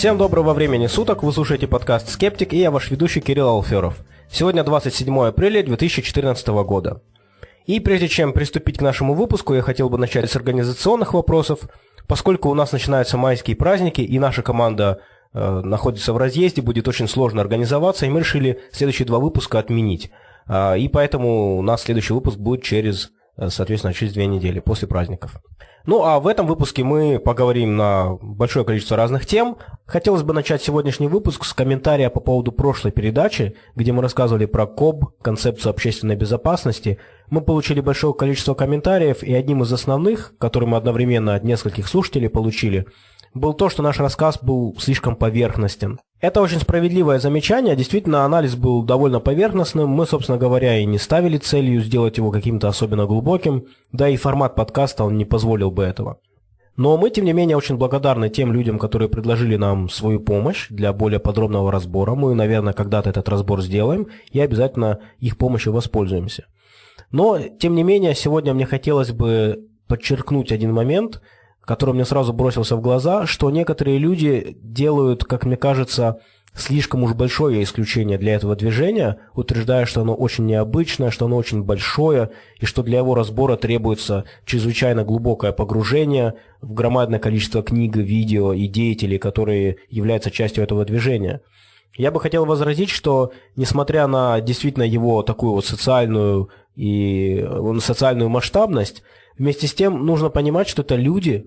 Всем доброго времени суток, вы слушаете подкаст «Скептик» и я ваш ведущий Кирилл Алферов. Сегодня 27 апреля 2014 года. И прежде чем приступить к нашему выпуску, я хотел бы начать с организационных вопросов. Поскольку у нас начинаются майские праздники и наша команда э, находится в разъезде, будет очень сложно организоваться, и мы решили следующие два выпуска отменить. Э, и поэтому у нас следующий выпуск будет через, э, соответственно, через две недели, после праздников. Ну а в этом выпуске мы поговорим на большое количество разных тем. Хотелось бы начать сегодняшний выпуск с комментария по поводу прошлой передачи, где мы рассказывали про КОБ, концепцию общественной безопасности. Мы получили большое количество комментариев, и одним из основных, который мы одновременно от нескольких слушателей получили, был то, что наш рассказ был слишком поверхностен. Это очень справедливое замечание. Действительно, анализ был довольно поверхностным. Мы, собственно говоря, и не ставили целью сделать его каким-то особенно глубоким. Да и формат подкаста он не позволил бы этого. Но мы, тем не менее, очень благодарны тем людям, которые предложили нам свою помощь для более подробного разбора. Мы, наверное, когда-то этот разбор сделаем и обязательно их помощью воспользуемся. Но, тем не менее, сегодня мне хотелось бы подчеркнуть один момент – который мне сразу бросился в глаза, что некоторые люди делают, как мне кажется, слишком уж большое исключение для этого движения, утверждая, что оно очень необычное, что оно очень большое, и что для его разбора требуется чрезвычайно глубокое погружение в громадное количество книг, видео и деятелей, которые являются частью этого движения. Я бы хотел возразить, что несмотря на действительно его такую вот социальную и социальную масштабность, Вместе с тем нужно понимать, что это люди,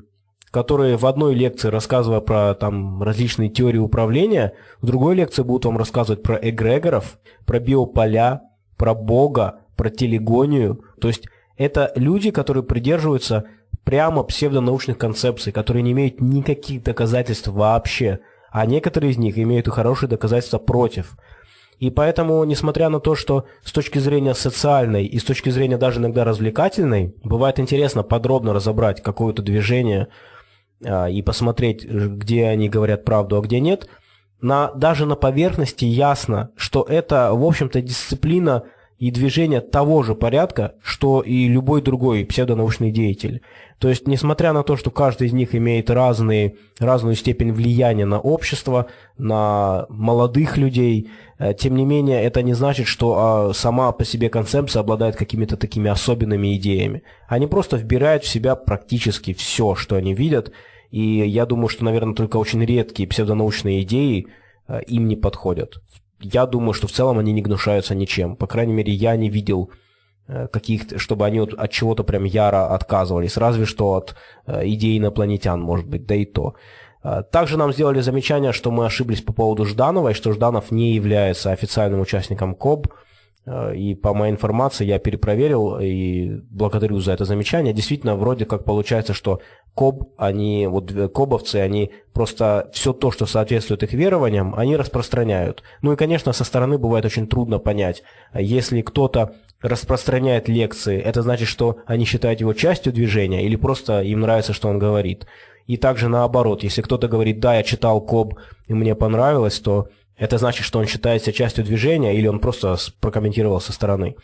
которые в одной лекции, рассказывая про там, различные теории управления, в другой лекции будут вам рассказывать про эгрегоров, про биополя, про Бога, про телегонию. То есть это люди, которые придерживаются прямо псевдонаучных концепций, которые не имеют никаких доказательств вообще, а некоторые из них имеют и хорошие доказательства против. И поэтому, несмотря на то, что с точки зрения социальной и с точки зрения даже иногда развлекательной, бывает интересно подробно разобрать какое-то движение и посмотреть, где они говорят правду, а где нет, на, даже на поверхности ясно, что это, в общем-то, дисциплина и движение того же порядка, что и любой другой псевдонаучный деятель. То есть, несмотря на то, что каждый из них имеет разные, разную степень влияния на общество, на молодых людей, э, тем не менее, это не значит, что а, сама по себе концепция обладает какими-то такими особенными идеями. Они просто вбирают в себя практически все, что они видят, и я думаю, что, наверное, только очень редкие псевдонаучные идеи э, им не подходят я думаю, что в целом они не гнушаются ничем. По крайней мере, я не видел э, каких чтобы они от, от чего-то прям яро отказывались, разве что от э, идей инопланетян, может быть, да и то. Также нам сделали замечание, что мы ошиблись по поводу Жданова, и что Жданов не является официальным участником КОБ. Э, и по моей информации я перепроверил и благодарю за это замечание. Действительно, вроде как получается, что КОБ, они, вот КОБовцы, они просто все то, что соответствует их верованиям, они распространяют. Ну и, конечно, со стороны бывает очень трудно понять, если кто-то распространяет лекции, это значит, что они считают его частью движения или просто им нравится, что он говорит. И также наоборот, если кто-то говорит, да, я читал КОБ и мне понравилось, то это значит, что он считает себя частью движения или он просто прокомментировал со стороны.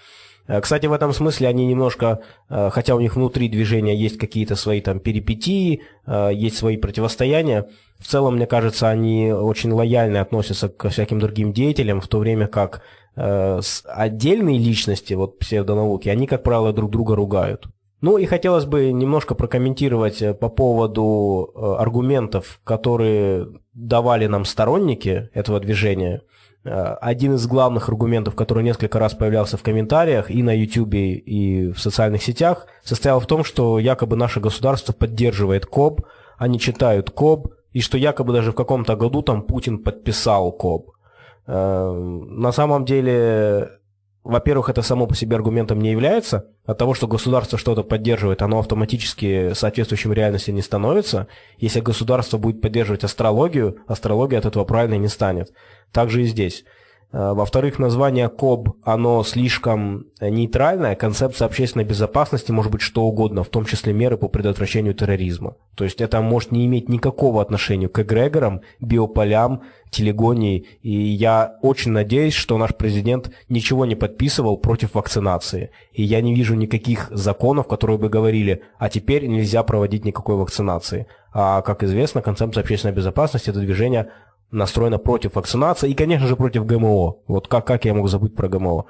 Э, кстати, в этом смысле они немножко, э, хотя у них внутри движения есть какие-то свои там перипетии, э, есть свои противостояния, в целом, мне кажется, они очень лояльно относятся к всяким другим деятелям, в то время как отдельные личности, вот псевдонауки, они, как правило, друг друга ругают. Ну и хотелось бы немножко прокомментировать по поводу аргументов, которые давали нам сторонники этого движения. Э, один из главных аргументов, который несколько раз появлялся в комментариях и на YouTube, и в социальных сетях, состоял в том, что якобы наше государство поддерживает КОБ, они читают КОБ, и что якобы даже в каком-то году там Путин подписал КОБ. Э, на самом деле во-первых, это само по себе аргументом не является. От того, что государство что-то поддерживает, оно автоматически соответствующим реальности не становится. Если государство будет поддерживать астрологию, астрология от этого правильно не станет. Также и здесь. Э, во-вторых, название КОБ, оно слишком нейтральное. Концепция общественной безопасности может быть что угодно, в том числе меры по предотвращению терроризма. То есть это может не иметь никакого отношения к эгрегорам, биополям, телегонии. И я очень надеюсь, что наш президент ничего не подписывал против вакцинации. И я не вижу никаких законов, которые бы говорили, а теперь нельзя проводить никакой вакцинации. А, как известно, концепция общественной безопасности – это движение настроено против вакцинации и, конечно же, против ГМО. Вот как, как я мог забыть про ГМО?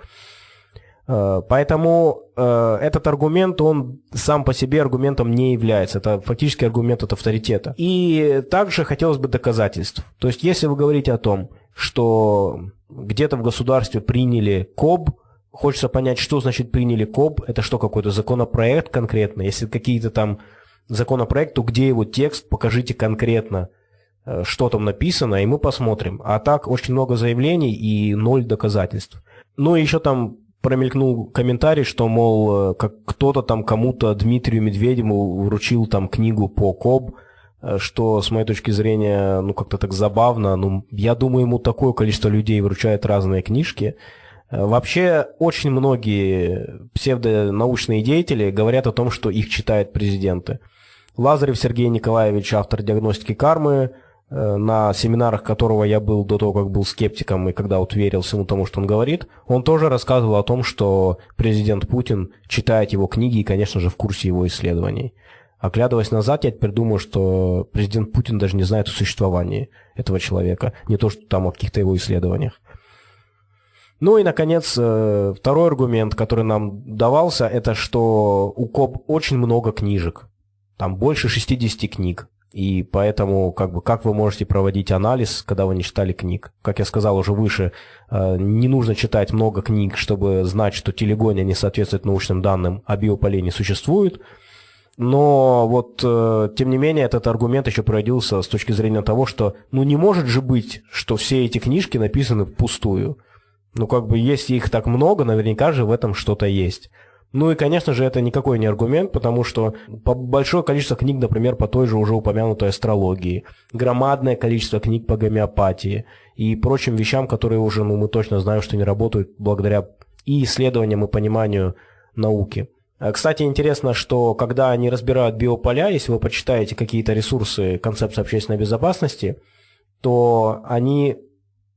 Э, поэтому э, этот аргумент, он сам по себе аргументом не является. Это фактически аргумент от авторитета. И также хотелось бы доказательств. То есть, если вы говорите о том, что где-то в государстве приняли КОБ, хочется понять, что значит приняли КОБ, это что, какой-то законопроект конкретно? Если какие-то там законопроект, то где его текст, покажите конкретно, что там написано, и мы посмотрим. А так очень много заявлений и ноль доказательств. Ну и еще там промелькнул комментарий, что, мол, э, как кто-то там кому-то, Дмитрию Медведеву, вручил там книгу по КОБ, э, что, с моей точки зрения, ну, как-то так забавно. Ну, я думаю, ему такое количество людей вручает разные книжки. Э, вообще, очень многие псевдонаучные деятели говорят о том, что их читают президенты. Лазарев Сергей Николаевич, автор диагностики кармы, Э, на семинарах которого я был до того, как был скептиком, и когда вот верил всему тому, что он говорит, он тоже рассказывал о том, что президент Путин читает его книги и, конечно же, в курсе его исследований. Оглядываясь назад, я теперь думаю, что президент Путин даже не знает о существовании этого человека, не то, что там о каких-то его исследованиях. Ну и, наконец, э, второй аргумент, который нам давался, это что у КОП очень много книжек. Там больше 60 книг. И поэтому, как бы, как вы можете проводить анализ, когда вы не читали книг? Как я сказал уже выше, э, не нужно читать много книг, чтобы знать, что телегония не соответствует научным данным, а биополей не существует. Но вот, э, тем не менее, этот аргумент еще проводился с точки зрения того, что, ну, не может же быть, что все эти книжки написаны впустую. Ну, как бы, если их так много, наверняка же в этом что-то есть. Ну и, конечно же, это никакой не аргумент, потому что большое количество книг, например, по той же уже упомянутой астрологии, громадное количество книг по гомеопатии и прочим вещам, которые уже, ну, мы точно знаем, что не работают благодаря и исследованиям, и пониманию науки. А, кстати, интересно, что когда они разбирают биополя, если вы почитаете какие-то ресурсы концепции общественной безопасности, то они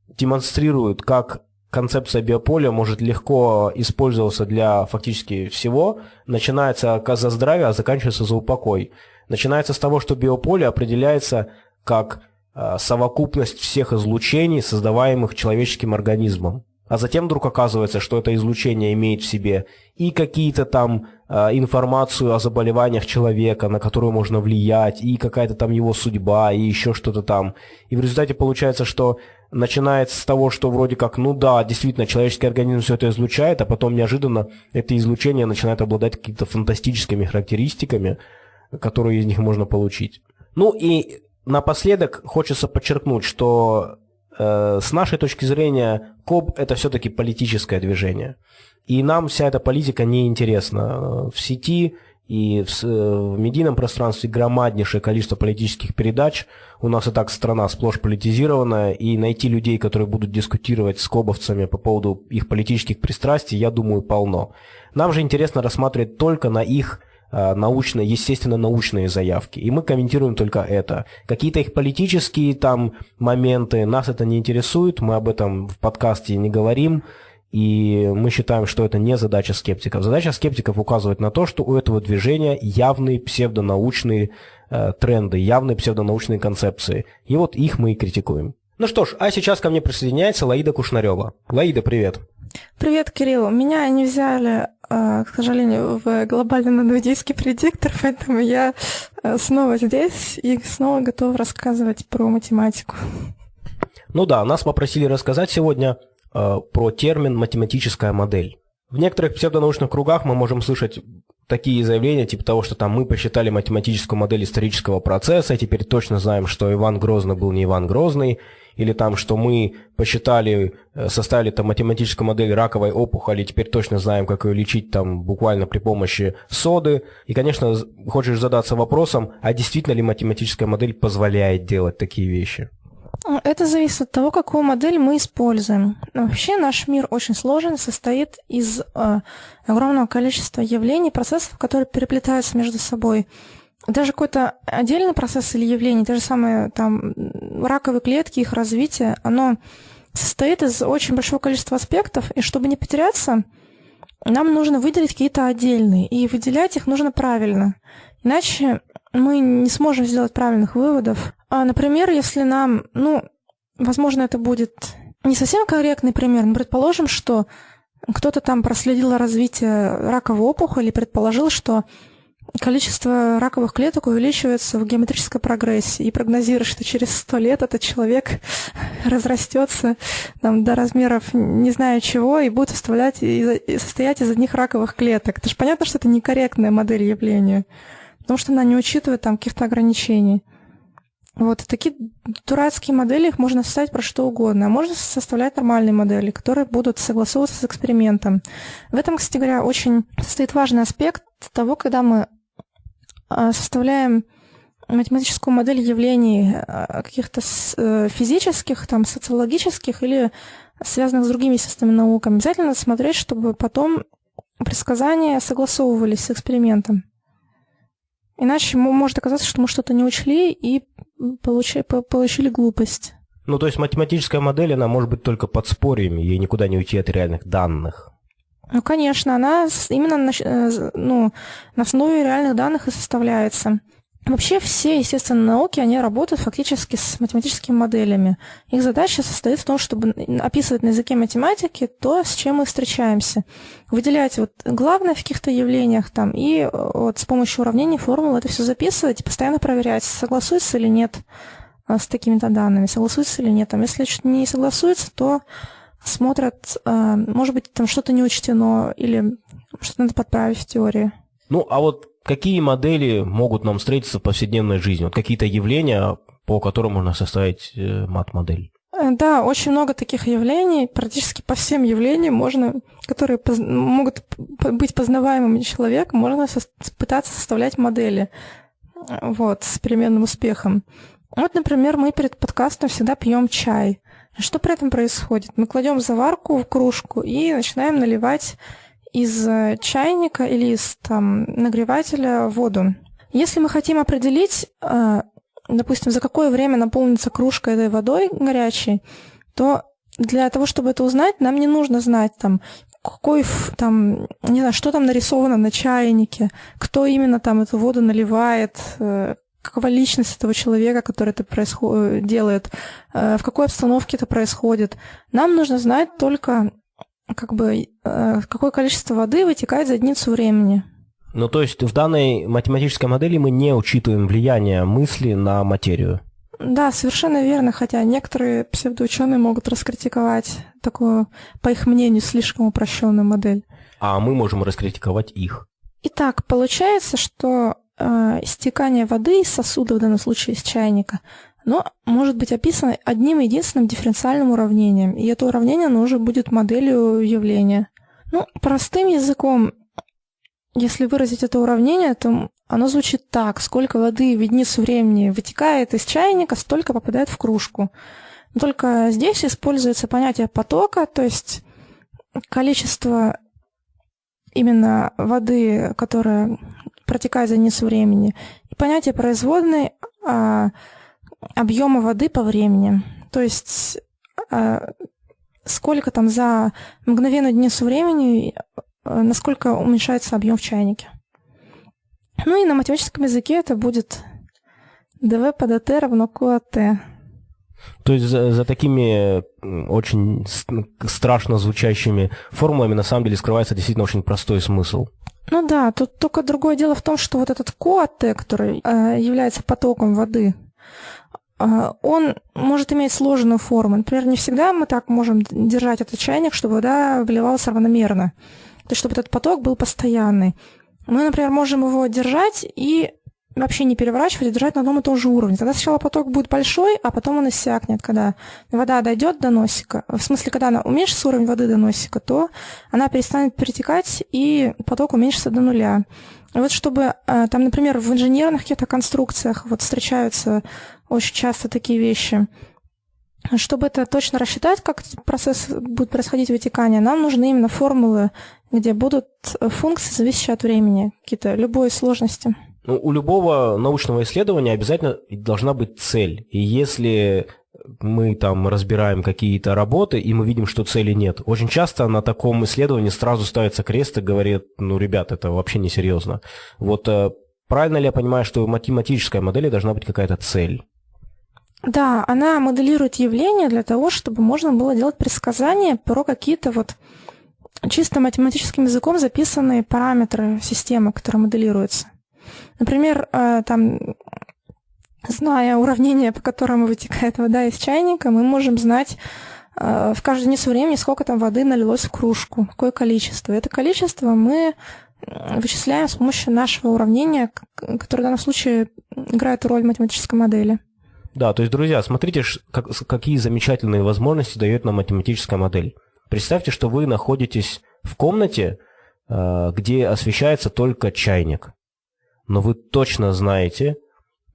демонстрируют, как концепция биополя может легко использоваться для фактически всего. Начинается за здравие, а заканчивается за упокой. Начинается с того, что биополе определяется как а, совокупность всех излучений, создаваемых человеческим организмом. А затем вдруг оказывается, что это излучение имеет в себе и какие-то там э, информацию о заболеваниях человека, на которую можно влиять, и какая-то там его судьба, и еще что-то там. И в результате получается, что начинается с того, что вроде как, ну да, действительно, человеческий организм все это излучает, а потом неожиданно это излучение начинает обладать какими-то фантастическими характеристиками, которые из них можно получить. Ну и напоследок хочется подчеркнуть, что э, с нашей точки зрения КОБ это все-таки политическое движение. И нам вся эта политика не интересна. В сети и в, в медийном пространстве громаднейшее количество политических передач. У нас и так страна сплошь политизированная, и найти людей, которые будут дискутировать с кобовцами по поводу их политических пристрастий, я думаю, полно. Нам же интересно рассматривать только на их а, научные, естественно, научные заявки. И мы комментируем только это. Какие-то их политические там моменты, нас это не интересует, мы об этом в подкасте не говорим. И мы считаем, что это не задача скептиков. Задача скептиков указывать на то, что у этого движения явные псевдонаучные э, тренды, явные псевдонаучные концепции. И вот их мы и критикуем. Ну что ж, а сейчас ко мне присоединяется Лаида Кушнарева. Лаида, привет. Привет, Кирилл. Меня не взяли, э, к сожалению, в глобальный надведийский предиктор, поэтому я э, снова здесь и снова готов рассказывать про математику. Ну да, нас попросили рассказать сегодня про термин «математическая модель». В некоторых псевдонаучных кругах мы можем слышать такие заявления, типа того, что там мы посчитали математическую модель исторического процесса, и теперь точно знаем, что Иван Грозный был не Иван Грозный, или там, что мы посчитали, э, составили там математическую модель раковой опухоли, и теперь точно знаем, как ее лечить там буквально при помощи соды. И, конечно, хочешь задаться вопросом, а действительно ли математическая модель позволяет делать такие вещи? Это зависит от того, какую модель мы используем. Вообще наш мир очень сложен, состоит из э, огромного количества явлений, процессов, которые переплетаются между собой. Даже какой-то отдельный процесс или явление, те же самые там раковые клетки, их развитие, оно состоит из очень большого количества аспектов, и чтобы не потеряться, нам нужно выделить какие-то отдельные, и выделять их нужно правильно. Иначе мы не сможем сделать правильных выводов. А, например, если нам, ну, возможно, это будет не совсем корректный пример, но предположим, что кто-то там проследил развитие раковой опухоли предположил, что количество раковых клеток увеличивается в геометрической прогрессии и прогнозирует, что через сто лет этот человек разрастется там, до размеров не знаю чего и будет составлять, и состоять из одних раковых клеток. Это же понятно, что это некорректная модель явления, потому что она не учитывает там каких-то ограничений. Вот такие дурацкие модели, их можно составить про что угодно. А можно составлять нормальные модели, которые будут согласовываться с экспериментом. В этом, кстати говоря, очень стоит важный аспект того, когда мы а, составляем математическую модель явлений а, каких-то э, физических, там, социологических или связанных с другими естественными науками. Обязательно смотреть, чтобы потом предсказания согласовывались с экспериментом. Иначе может оказаться, что мы что-то не учли и получили, получили глупость. Ну, то есть математическая модель, она может быть только подспорьем, ей никуда не уйти от реальных данных. Ну, конечно, она именно на, э, ну, на основе реальных данных и составляется. Вообще все естественные науки, они работают фактически с математическими моделями. Их задача состоит в том, чтобы описывать на языке математики то, с чем мы встречаемся. Выделять вот главное в каких-то явлениях там, и вот с помощью уравнений, формул это все записывать и постоянно проверять, согласуется или нет а, с такими-то данными, согласуется или нет. Там, если что-то не согласуется, то смотрят, а, может быть, там что-то не учтено или что-то надо подправить в теории. Ну, а вот какие модели могут нам встретиться в повседневной жизни? Вот какие-то явления, по которым можно составить э, мат-модель? Э, да, очень много таких явлений, практически по всем явлениям можно, которые поз... могут быть познаваемыми человеком, можно со... пытаться составлять модели вот, с переменным успехом. Вот, например, мы перед подкастом всегда пьем чай. Что при этом происходит? Мы кладем заварку в кружку и начинаем наливать из э, чайника или из там, нагревателя воду. Если мы хотим определить, э, допустим, за какое время наполнится кружка этой водой горячей, то для того, чтобы это узнать, нам не нужно знать там, какой там, не знаю, что там нарисовано на чайнике, кто именно там эту воду наливает, э, какова личность этого человека, который это происход... делает, в какой обстановке это происходит. Нам нужно знать только как бы э, какое количество воды вытекает за единицу времени. Ну, то есть в данной математической модели мы не учитываем влияние мысли на материю. Да, совершенно верно, хотя некоторые псевдоученые могут раскритиковать такую, по их мнению, слишком упрощенную модель. А мы можем раскритиковать их. Итак, получается, что э, стекание воды из сосуда, в данном случае из чайника, но может быть описано одним единственным дифференциальным уравнением, и это уравнение оно уже будет моделью явления. Ну, простым языком, если выразить это уравнение, то оно звучит так. Сколько воды в единицу времени вытекает из чайника, столько попадает в кружку. Но только здесь используется понятие потока, то есть количество именно воды, которая протекает за единицу времени, и понятие производной а, объема воды по времени. То есть а, сколько там за мгновенную единицу времени, а, насколько уменьшается объем в чайнике. Ну и на математическом языке это будет dv по dt равно QAT. То есть за, за такими очень страшно звучащими формулами на самом деле скрывается действительно очень простой смысл. Ну да, тут только другое дело в том, что вот этот КОАТ, который э, является потоком воды, он может иметь сложную форму. Например, не всегда мы так можем держать этот чайник, чтобы вода вливалась равномерно. То есть, чтобы этот поток был постоянный. Мы, например, можем его держать и вообще не переворачивать, а держать на одном и том же уровне. Тогда сначала поток будет большой, а потом он иссякнет. Когда вода дойдет до носика, в смысле, когда она уменьшится уровень воды до носика, то она перестанет перетекать, и поток уменьшится до нуля. Вот чтобы, э, там, например, в инженерных каких-то конструкциях вот встречаются очень часто такие вещи. Чтобы это точно рассчитать, как процесс будет происходить вытекание, нам нужны именно формулы, где будут функции, зависящие от времени, какие-то любой сложности. Ну, у любого научного исследования обязательно должна быть цель. И если мы там разбираем какие-то работы, и мы видим, что цели нет. Очень часто на таком исследовании сразу ставится крест и говорит, ну, ребят, это вообще несерьезно. Вот э, правильно ли я понимаю, что в математической модели должна быть какая-то цель? Да, она моделирует явление для того, чтобы можно было делать предсказания про какие-то вот чисто математическим языком записанные параметры системы, которая моделируется. Например, э, там, зная уравнение, по которому вытекает вода из чайника, мы можем знать э, в каждую единицу времени, сколько там воды налилось в кружку, какое количество. Это количество мы вычисляем с помощью нашего уравнения, которое в данном случае играет роль математической модели. Да, то есть, друзья, смотрите, как, какие замечательные возможности дает нам математическая модель. Представьте, что вы находитесь в комнате, э, где освещается только чайник. Но вы точно знаете,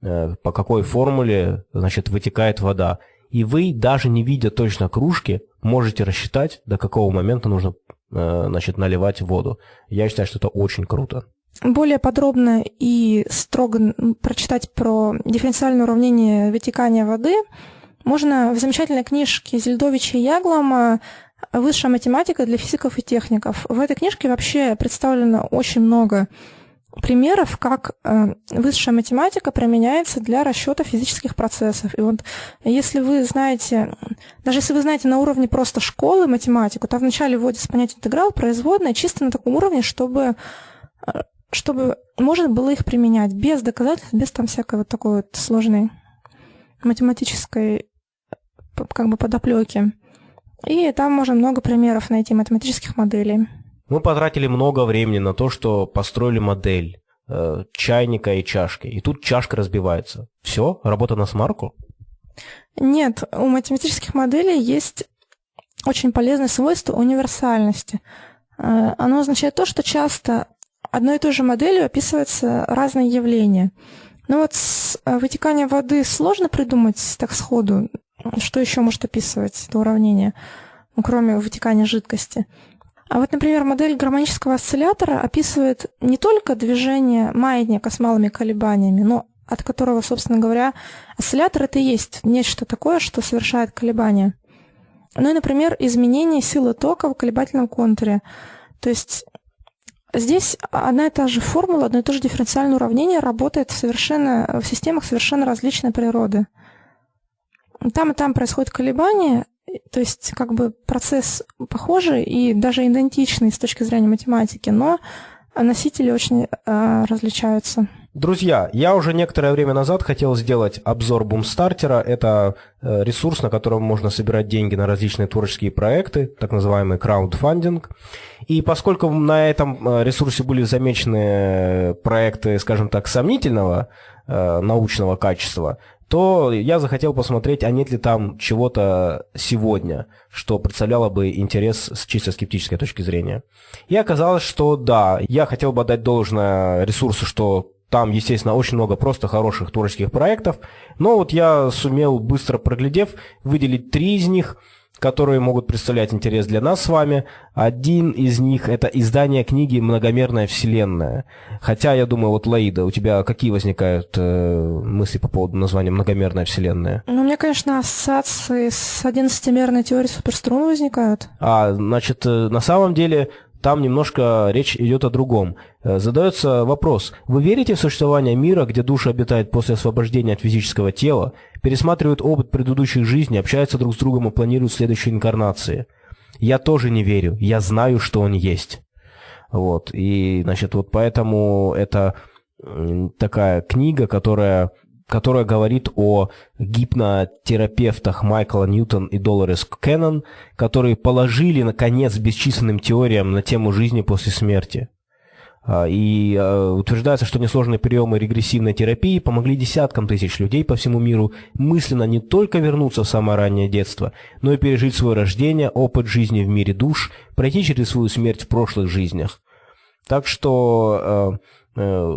э, по какой формуле значит, вытекает вода. И вы, даже не видя точно кружки, можете рассчитать, до какого момента нужно э, значит, наливать воду. Я считаю, что это очень круто более подробно и строго прочитать про дифференциальное уравнение вытекания воды можно в замечательной книжке Зельдовича и Яглома «Высшая математика для физиков и техников». В этой книжке вообще представлено очень много примеров, как э, высшая математика применяется для расчета физических процессов. И вот если вы знаете, даже если вы знаете на уровне просто школы математику, то вначале вводится понятие интеграл, производная, чисто на таком уровне, чтобы э, чтобы можно было их применять без доказательств, без там всякой вот такой вот сложной математической как бы подоплеки. И там можно много примеров найти математических моделей. Мы потратили много времени на то, что построили модель э, чайника и чашки. И тут чашка разбивается. Все? Работа на смарку? Нет, у математических моделей есть очень полезное свойство универсальности. Э, оно означает то, что часто одной и той же моделью описываются разные явления. Но вот с э, вытеканием воды сложно придумать так сходу, что еще может описывать это уравнение, ну, кроме вытекания жидкости. А вот, например, модель гармонического осциллятора описывает не только движение маятника с малыми колебаниями, но от которого, собственно говоря, осциллятор это и есть нечто такое, что совершает колебания. Ну и, например, изменение силы тока в колебательном контуре. То есть Здесь одна и та же формула, одно и то же дифференциальное уравнение работает совершенно, в системах совершенно различной природы. Там и там происходят колебания, то есть как бы процесс похожий и даже идентичный с точки зрения математики, но носители очень э, различаются. Друзья, я уже некоторое время назад хотел сделать обзор Бумстартера. Это э, ресурс, на котором можно собирать деньги на различные творческие проекты, так называемый краундфандинг. И поскольку на этом э, ресурсе были замечены проекты, скажем так, сомнительного э, научного качества, то я захотел посмотреть, а нет ли там чего-то сегодня, что представляло бы интерес с чисто скептической точки зрения. И оказалось, что да, я хотел бы отдать должное ресурсу, что там, естественно, очень много просто хороших творческих проектов, но вот я сумел, быстро проглядев, выделить три из них, которые могут представлять интерес для нас с вами. Один из них – это издание книги «Многомерная вселенная». Хотя, я думаю, вот, Лаида, у тебя какие возникают э, мысли по поводу названия «Многомерная вселенная»? Ну, у меня, конечно, ассоциации с одиннадцатимерной теорией суперструн возникают. А, значит, э, на самом деле там немножко речь идет о другом. Э, задается вопрос, вы верите в существование мира, где душа обитает после освобождения от физического тела, пересматривают опыт предыдущих жизней, общаются друг с другом и планируют следующие инкарнации? Я тоже не верю, я знаю, что он есть. Вот, и, значит, вот поэтому это такая книга, которая которая говорит о гипнотерапевтах Майкла Ньютон и Долорес Кеннон, которые положили, наконец, бесчисленным теориям на тему жизни после смерти. А, и а, утверждается, что несложные приемы регрессивной терапии помогли десяткам тысяч людей по всему миру мысленно не только вернуться в самое раннее детство, но и пережить свое рождение, опыт жизни в мире душ, пройти через свою смерть в прошлых жизнях. Так что а,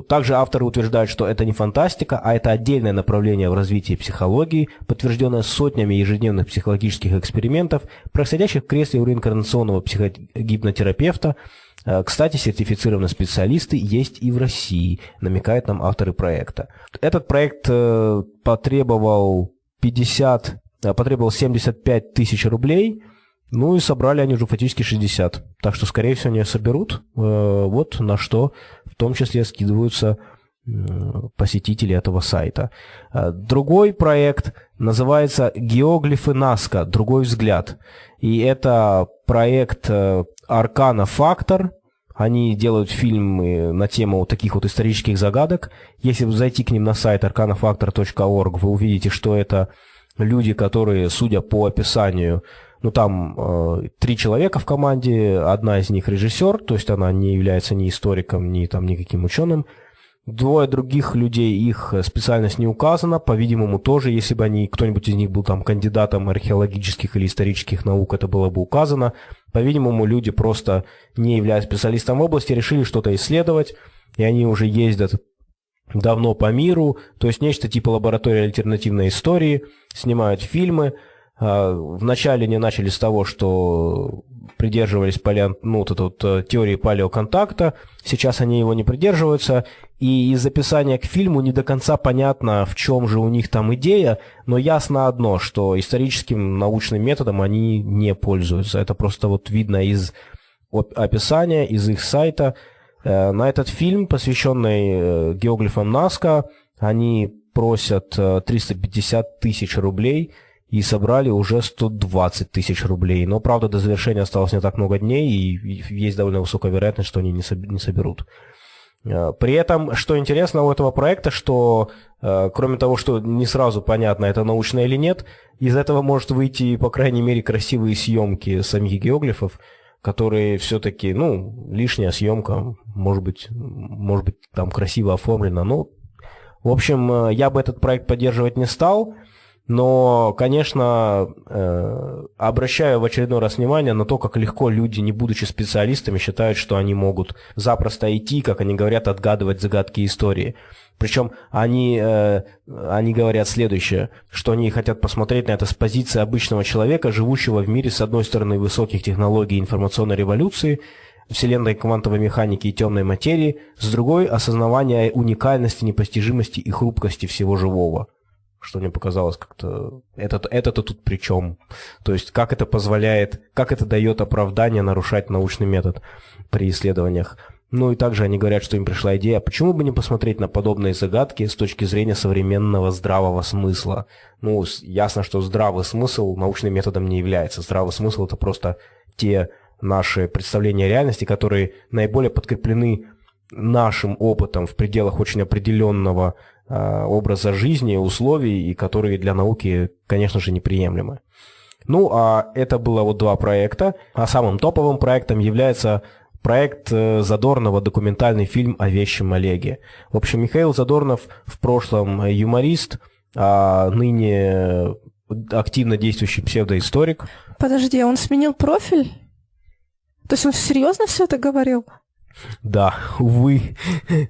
также авторы утверждают, что это не фантастика, а это отдельное направление в развитии психологии, подтвержденное сотнями ежедневных психологических экспериментов, происходящих в кресле у реинкарнационного психогипнотерапевта. Э, кстати, сертифицированные специалисты есть и в России, намекают нам авторы проекта. Этот проект э, потребовал 50, потребовал 75 тысяч рублей – ну и собрали они уже фактически 60. Так что, скорее всего, они соберут. Э, вот на что том числе скидываются посетителей этого сайта. Другой проект называется «Геоглифы Наска. Другой взгляд». И это проект Аркана Фактор. Они делают фильмы на тему вот таких вот исторических загадок. Если вы зайти к ним на сайт arcanafactor.org, вы увидите, что это люди, которые, судя по описанию, ну там э, три человека в команде, одна из них режиссер, то есть она не является ни историком, ни там никаким ученым. Двое других людей, их специальность не указана, по-видимому, тоже, если бы они, кто-нибудь из них был там кандидатом археологических или исторических наук, это было бы указано. По-видимому, люди просто, не являясь специалистом в области, решили что-то исследовать, и они уже ездят давно по миру, то есть нечто типа лаборатории альтернативной истории, снимают фильмы. А, вначале они начали с того, что придерживались палеон, ну, вот этой вот э, теории палеоконтакта, сейчас они его не придерживаются, и из описания к фильму не до конца понятно, в чем же у них там идея, но ясно одно, что историческим научным методом они не пользуются. Это просто вот видно из описания, из их сайта. Э, на этот фильм, посвященный э, геоглифам Наска, они просят 350 тысяч рублей – и собрали уже 120 тысяч рублей. Но, правда, до завершения осталось не так много дней, и есть довольно высокая вероятность, что они не соберут. Э, при этом, что интересно у этого проекта, что э, кроме того, что не сразу понятно, это научно или нет, из этого может выйти, по крайней мере, красивые съемки самих геоглифов, которые все-таки, ну, лишняя съемка, может быть, может быть, там красиво оформлена. Ну, в общем, э, я бы этот проект поддерживать не стал. Но, конечно, э, обращаю в очередной раз внимание на то, как легко люди, не будучи специалистами, считают, что они могут запросто идти, как они говорят, отгадывать загадки истории. Причем они, э, они говорят следующее, что они хотят посмотреть на это с позиции обычного человека, живущего в мире, с одной стороны, высоких технологий информационной революции, вселенной квантовой механики и темной материи, с другой – осознавания уникальности, непостижимости и хрупкости всего живого что мне показалось как-то... Это-то это тут при чем? То есть как это позволяет, как это дает оправдание нарушать научный метод при исследованиях? Ну и также они говорят, что им пришла идея, а почему бы не посмотреть на подобные загадки с точки зрения современного здравого смысла? Ну, ясно, что здравый смысл научным методом не является. Здравый смысл – это просто те наши представления реальности, которые наиболее подкреплены нашим опытом в пределах очень определенного Э, образа жизни, условий, и которые для науки, конечно же, неприемлемы. Ну, а это было вот два проекта. А самым топовым проектом является проект э, Задорнова документальный фильм о вещем Олеге. В общем, Михаил Задорнов в прошлом юморист, а ныне активно действующий псевдоисторик. Подожди, он сменил профиль? То есть он серьезно все это говорил? Да, увы,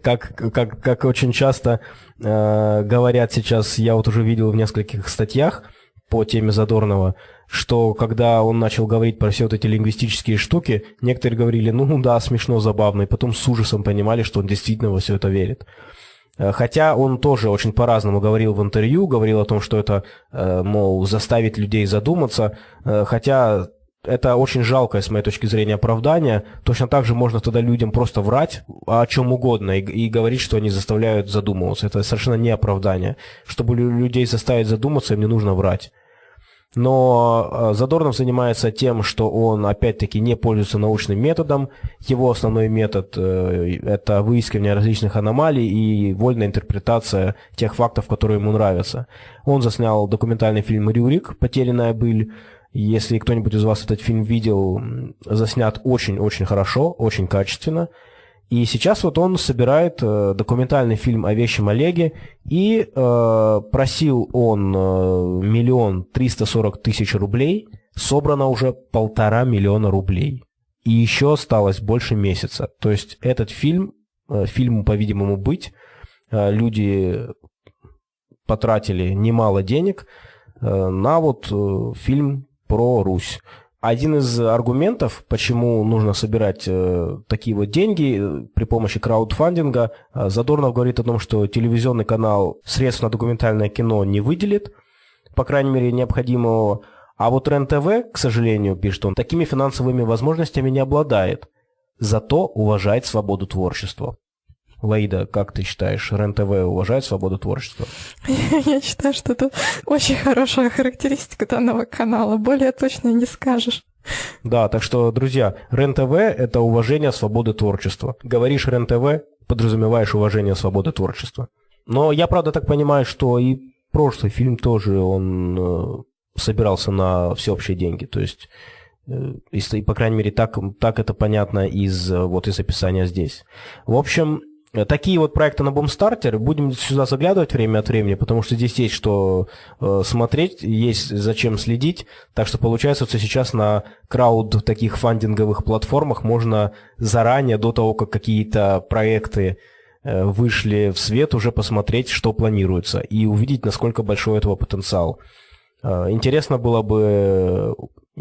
как, как, как очень часто э, говорят сейчас, я вот уже видел в нескольких статьях по теме Задорнова, что когда он начал говорить про все вот эти лингвистические штуки, некоторые говорили, ну да, смешно, забавно, и потом с ужасом понимали, что он действительно во все это верит. Э, хотя он тоже очень по-разному говорил в интервью, говорил о том, что это, э, мол, заставит людей задуматься, э, хотя это очень жалкое, с моей точки зрения, оправдание. Точно так же можно тогда людям просто врать о чем угодно и, и говорить, что они заставляют задумываться. Это совершенно не оправдание. Чтобы людей заставить задуматься, им не нужно врать. Но э, Задорнов занимается тем, что он, опять-таки, не пользуется научным методом. Его основной метод э, – это выискивание различных аномалий и вольная интерпретация тех фактов, которые ему нравятся. Он заснял документальный фильм «Рюрик. Потерянная быль», если кто-нибудь из вас этот фильм видел, заснят очень-очень хорошо, очень качественно. И сейчас вот он собирает э, документальный фильм о вещем Олеге, и э, просил он э, миллион триста сорок тысяч рублей, собрано уже полтора миллиона рублей. И еще осталось больше месяца. То есть этот фильм, э, фильму, по-видимому, быть, э, люди потратили немало денег э, на вот э, фильм про Русь. Один из аргументов, почему нужно собирать э, такие вот деньги э, при помощи краудфандинга, э, Задорнов говорит о том, что телевизионный канал средств на документальное кино не выделит, по крайней мере, необходимого. А вот РЕН-ТВ, к сожалению, пишет он, такими финансовыми возможностями не обладает, зато уважает свободу творчества. Лаида, как ты считаешь, РЕН-ТВ уважает свободу творчества? Я считаю, что это очень хорошая характеристика данного канала. Более точно не скажешь. Да, так что, друзья, РЕН-ТВ – это уважение свободы творчества. Говоришь РЕН-ТВ, подразумеваешь уважение свободы творчества. Но я, правда, так понимаю, что и прошлый фильм тоже, он э, собирался на всеобщие деньги. То есть, э, и, по крайней мере, так, так это понятно из, э, вот, из описания здесь. В общем, Такие вот проекты на Бомстартер. Будем сюда заглядывать время от времени, потому что здесь есть что э, смотреть, есть зачем следить. Так что получается, что сейчас на крауд таких фандинговых платформах можно заранее, до того, как какие-то проекты э, вышли в свет, уже посмотреть, что планируется, и увидеть, насколько большой этого потенциал. Э, интересно было бы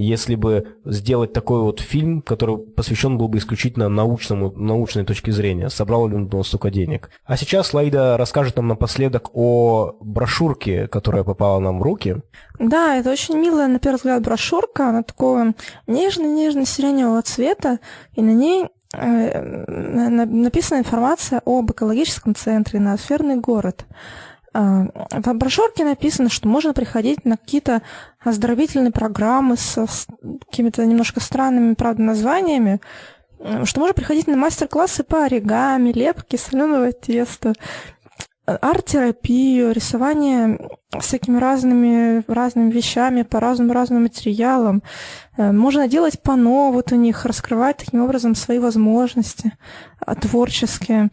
если бы сделать такой вот фильм, который посвящен был бы исключительно научному, научной точке зрения, собрал ли он столько денег. А сейчас Лаида расскажет нам напоследок о брошюрке, которая попала нам в руки. Да, это очень милая, на первый взгляд, брошюрка. Она такого нежно-нежно-сиреневого цвета, и на ней э, написана информация об экологическом центре «Ноосферный город». А, в брошюрке написано, что можно приходить на какие-то оздоровительные программы с, какими-то немножко странными, правда, названиями, что можно приходить на мастер-классы по оригами, лепке соленого теста, арт-терапию, рисование всякими разными, разными вещами, по разным разным материалам. Э, можно делать пано вот у них, раскрывать таким образом свои возможности творческие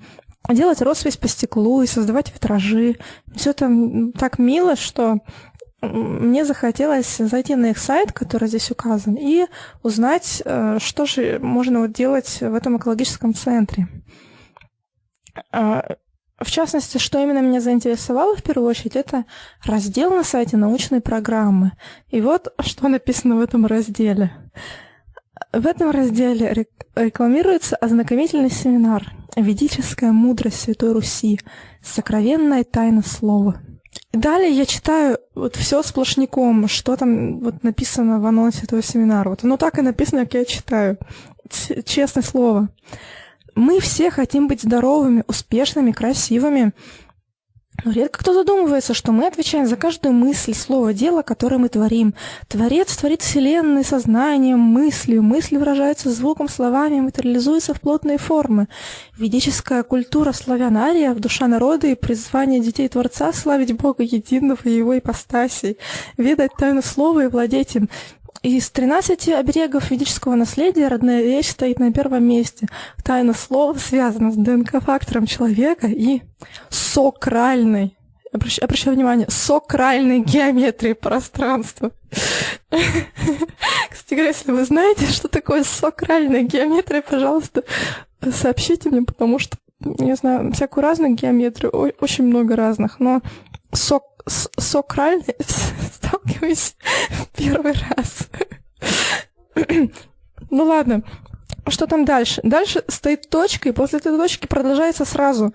делать роспись по стеклу и создавать витражи. Все это так мило, что мне захотелось зайти на их сайт, который здесь указан, и узнать, э, что же можно вот делать в этом экологическом центре. А, в частности, что именно меня заинтересовало в первую очередь, это раздел на сайте научной программы. И вот что написано в этом разделе. В этом разделе рекламируется ознакомительный семинар «Ведическая мудрость Святой Руси. Сокровенная тайна слова». Далее я читаю вот все сплошняком, что там вот написано в анонсе этого семинара. Вот оно так и написано, как я читаю. Честное слово. Мы все хотим быть здоровыми, успешными, красивыми, Редко кто задумывается, что мы отвечаем за каждую мысль, слово, дело, которое мы творим. Творец творит вселенной сознанием, мыслью. Мысли выражаются звуком, словами, материализуются в плотные формы. Ведическая культура славян Ария в душа народа и призвание детей Творца славить Бога единого и его ипостасей, ведать тайну слова и владеть им. Из 13 оберегов ведического наследия родная речь стоит на первом месте. Тайна слова связана с ДНК-фактором человека и сокральной, обращаю, обращаю внимание, сокральной геометрией пространства. Кстати говоря, если вы знаете, что такое сокральная геометрия, пожалуйста, сообщите мне, потому что я знаю всякую разную геометрию, очень много разных, но сок с сокральной сталкиваюсь первый раз. ну ладно, что там дальше? Дальше стоит точка, и после этой точки продолжается сразу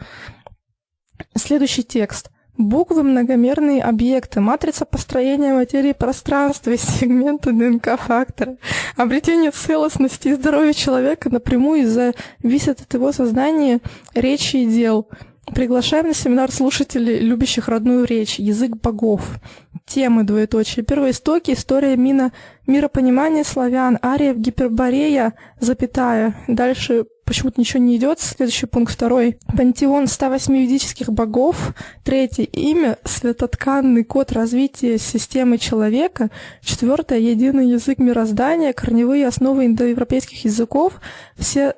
следующий текст. Буквы – многомерные объекты, матрица построения материи пространства сегменты ДНК-фактора. Обретение целостности и здоровья человека напрямую зависит от его сознания, речи и дел – Приглашаем на семинар слушателей, любящих родную речь, язык богов. Темы двоеточие. Первоистоки, история мина, миропонимания славян, ариев, гиперборея, запятая. Дальше почему-то ничего не идет. Следующий пункт второй. Пантеон 108 ведических богов. Третье. Имя. Светотканный код развития системы человека. Четвертое. Единый язык мироздания. Корневые основы индоевропейских языков. Все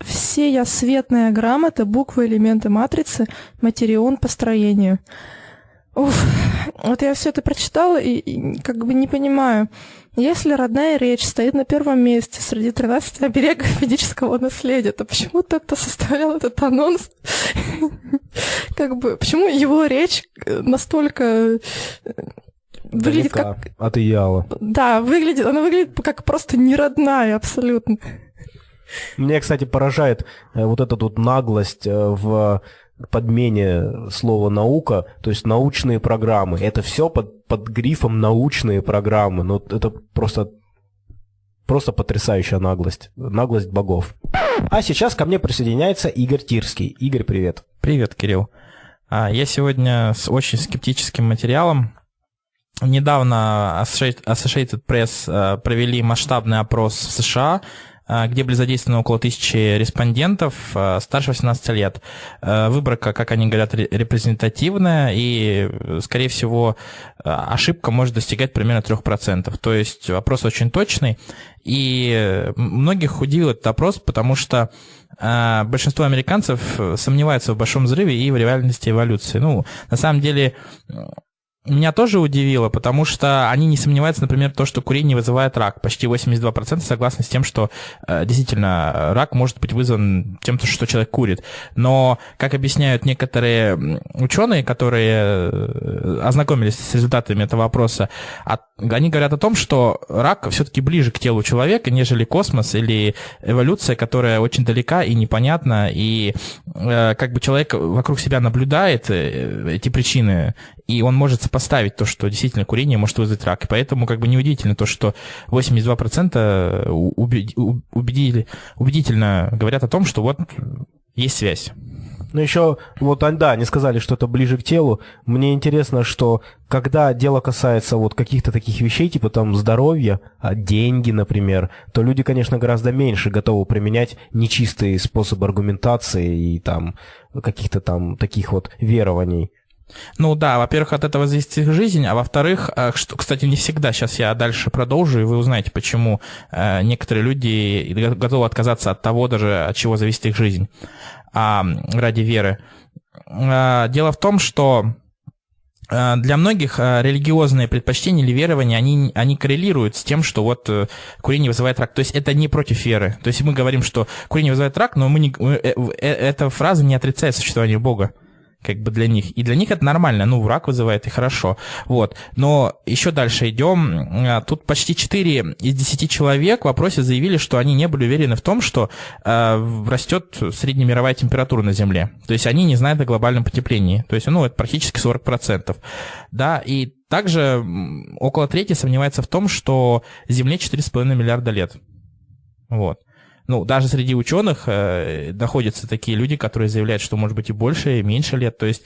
все я светная грамота, буквы, элементы матрицы, материон по строению. Уф, вот я все это прочитала и, и как бы не понимаю. Если родная речь стоит на первом месте среди 13 оберегов ведического наследия, то почему ты-то составлял этот анонс? Как бы, почему его речь настолько э, выглядит как... От Ияла. Да, выглядит, она выглядит как просто неродная абсолютно. Мне, кстати, поражает э, вот эта вот наглость э, в подмене слова наука, то есть научные программы. Это все под, под грифом научные программы. Ну, это просто Просто потрясающая наглость. Наглость богов. А сейчас ко мне присоединяется Игорь Тирский. Игорь, привет. Привет, Кирилл. А, я сегодня с очень скептическим материалом. Недавно Associated Press а, провели масштабный опрос в США где были задействованы около тысячи респондентов а, старше 18 лет. А, выборка, как они говорят, репрезентативная, и, скорее всего, ошибка может достигать примерно 3%. То есть опрос очень точный, и многих удивил этот опрос, потому что большинство американцев сомневаются в большом взрыве и в реальности эволюции. Ну, на самом деле, меня тоже удивило, потому что они не сомневаются, например, то, что курение вызывает рак. Почти 82% согласны с тем, что э, действительно рак может быть вызван тем, что человек курит. Но, как объясняют некоторые ученые, которые э, ознакомились с результатами этого вопроса, от, они говорят о том, что рак все-таки ближе к телу человека, нежели космос или эволюция, которая очень далека и непонятна, и э, как бы человек вокруг себя наблюдает э, эти причины, и он может сопоставить то, что действительно курение может вызвать рак. И поэтому как бы неудивительно то, что 82% убедили, убедительно говорят о том, что вот есть связь. Ну еще, вот, да, они сказали, что это ближе к телу. Мне интересно, что когда дело касается вот каких-то таких вещей, типа там здоровья, а деньги, например, то люди, конечно, гораздо меньше готовы применять нечистые способы аргументации и там каких-то там таких вот верований. Ну да, во-первых, от этого зависит их жизнь, а во-вторых, э, что, кстати, не всегда, сейчас я дальше продолжу, и вы узнаете, почему э, некоторые люди готовы отказаться от того даже, от чего зависит их жизнь а, ради веры. А, дело в том, что для многих религиозные предпочтения или верования, они, они коррелируют с тем, что вот курение вызывает рак. То есть это не против веры. То есть мы говорим, что курение вызывает рак, но мы не, эта фраза не отрицает существование Бога как бы для них. И для них это нормально, ну, враг вызывает, и хорошо. Вот. Но еще дальше идем. А, тут почти 4 из 10 человек в вопросе заявили, что они не были уверены в том, что э, растет среднемировая температура на Земле. То есть они не знают о глобальном потеплении. То есть, ну, это практически 40%. Да, и также около трети сомневается в том, что Земле 4,5 миллиарда лет. Вот ну, даже среди ученых э, находятся такие люди, которые заявляют, что может быть и больше, и меньше лет. То есть,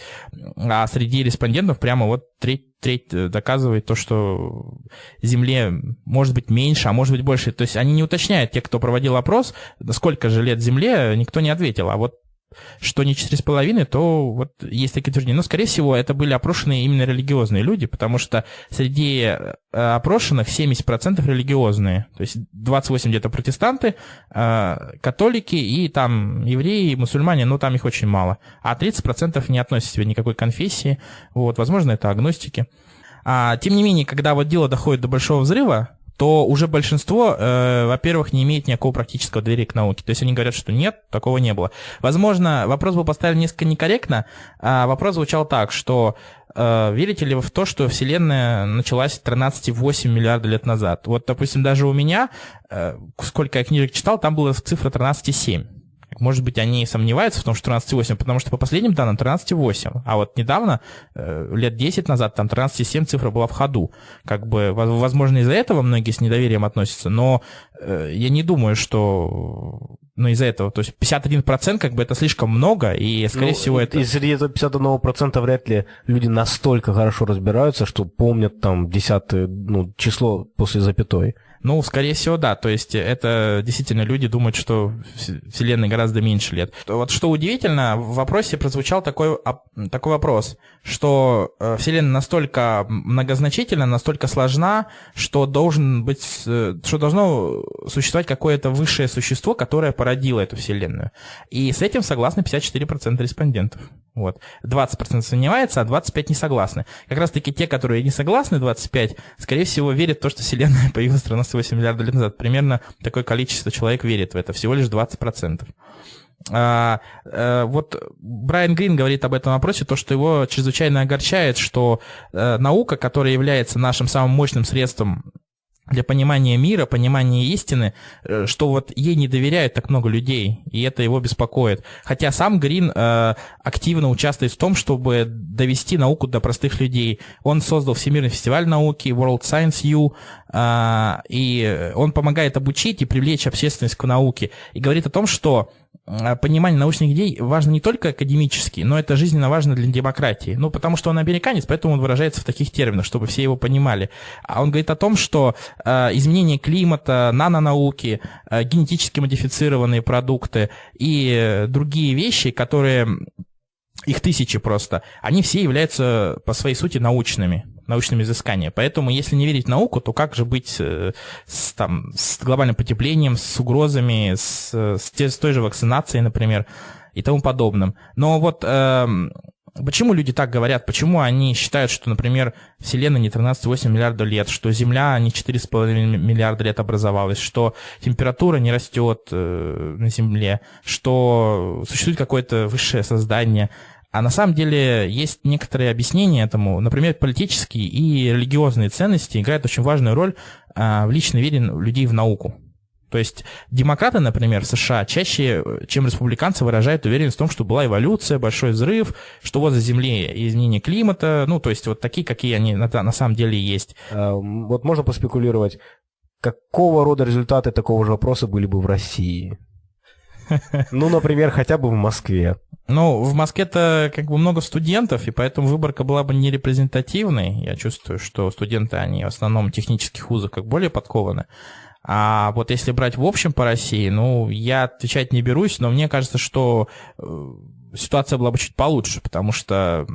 а среди респондентов прямо вот треть, треть э, доказывает то, что Земле может быть меньше, а может быть больше. То есть они не уточняют, те, кто проводил опрос, сколько же лет Земле, никто не ответил. А вот что не 4,5, то вот есть такие утверждения. Но, скорее всего, это были опрошенные именно религиозные люди, потому что среди э, опрошенных 70% религиозные. То есть 28 где-то протестанты, э, католики и там евреи, мусульмане, но там их очень мало. А 30% не относят себя никакой конфессии. Вот, возможно, это агностики. А, тем не менее, когда вот дело доходит до большого взрыва, то уже большинство, э, во-первых, не имеет никакого практического доверия к науке. То есть они говорят, что нет, такого не было. Возможно, вопрос был поставлен несколько некорректно. А вопрос звучал так, что э, верите ли вы в то, что Вселенная началась 13,8 миллиарда лет назад? Вот, допустим, даже у меня, э, сколько я книжек читал, там была цифра 13,7. Может быть, они сомневаются в том, что 13,8, потому что по последним данным 13,8. А вот недавно, э, лет 10 назад, там 13,7 цифра была в ходу. Как бы, возможно, из-за этого многие с недоверием относятся, но э, я не думаю, что ну, из-за этого. То есть 51% как бы это слишком много, и, скорее ну, всего, это... И среди этого 51% вряд ли люди настолько хорошо разбираются, что помнят там десятое ну, число после запятой. Ну, скорее всего, да. То есть это действительно люди думают, что Вселенной гораздо меньше лет. Вот что удивительно, в вопросе прозвучал такой, такой вопрос, что э, Вселенная настолько многозначительна, настолько сложна, что должен быть, э, что должно существовать какое-то высшее существо, которое породило эту Вселенную. И с этим согласны 54% респондентов. Вот. 20% сомневается, а 25% не согласны. Как раз таки те, которые не согласны, 25, скорее всего, верят в то, что Вселенная появилась 13,8 миллиарда лет назад. Примерно такое количество человек верит в это, всего лишь 20%. А, а, вот Брайан Грин говорит об этом вопросе, то, что его чрезвычайно огорчает, что а, наука, которая является нашим самым мощным средством для понимания мира, понимания истины, э, что вот ей не доверяют так много людей, и это его беспокоит. Хотя сам Грин э, активно участвует в том, чтобы довести науку до простых людей. Он создал Всемирный фестиваль науки, World Science U, э, и он помогает обучить и привлечь общественность к науке. И говорит о том, что понимание научных идей важно не только академически, но это жизненно важно для демократии. Ну, потому что он американец, поэтому он выражается в таких терминах, чтобы все его понимали. А он говорит о том, что э, изменение климата, нанонауки, э, генетически модифицированные продукты и другие вещи, которые их тысячи просто, они все являются по своей сути научными научными изысканиями. Поэтому, если не верить в науку, то как же быть э, с, там, с глобальным потеплением, с угрозами, с, с, с той же вакцинацией, например, и тому подобным. Но вот э, почему люди так говорят? Почему они считают, что, например, Вселенная не 13,8 миллиарда лет, что Земля не 4,5 миллиарда лет образовалась, что температура не растет э, на Земле, что существует какое-то высшее создание – а на самом деле есть некоторые объяснения этому. Например, политические и религиозные ценности играют очень важную роль а, в личной вере людей в науку. То есть демократы, например, в США чаще, чем республиканцы, выражают уверенность в том, что была эволюция, большой взрыв, что вот за Землей изменение климата, ну, то есть вот такие, какие они на, на самом деле есть. А, вот можно поспекулировать, какого рода результаты такого же вопроса были бы в России? Ну, например, хотя бы в Москве. Ну, в Москве-то как бы много студентов, и поэтому выборка была бы не репрезентативной. Я чувствую, что студенты, они в основном технических вузов как более подкованы. А вот если брать в общем по России, ну, я отвечать не берусь, но мне кажется, что э, ситуация была бы чуть получше, потому что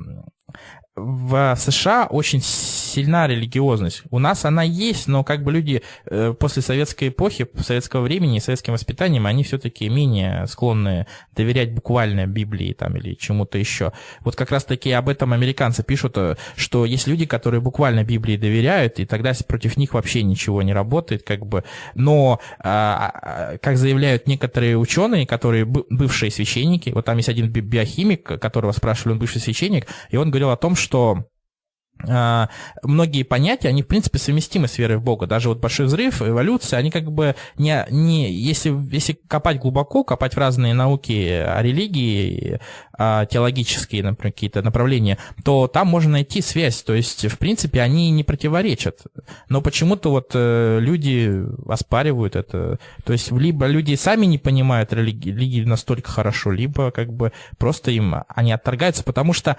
в США очень сильна религиозность. У нас она есть, но как бы люди э, после советской эпохи, советского времени, советским воспитанием, они все-таки менее склонны доверять буквально Библии там или чему-то еще. Вот как раз-таки об этом американцы пишут, э, что есть люди, которые буквально Библии доверяют, и тогда против них вообще ничего не работает, как бы. Но, а, а, как заявляют некоторые ученые, которые бывшие священники, вот там есть один биохимик, которого спрашивали, он бывший священник, и он говорил о том, что многие понятия, они, в принципе, совместимы с верой в Бога. Даже вот большой взрыв, эволюция, они как бы не... не если, если копать глубоко, копать в разные науки о религии, теологические, например, какие-то направления, то там можно найти связь. То есть, в принципе, они не противоречат. Но почему-то вот э, люди оспаривают это. То есть, либо люди сами не понимают религии настолько хорошо, либо как бы просто им они отторгаются, потому что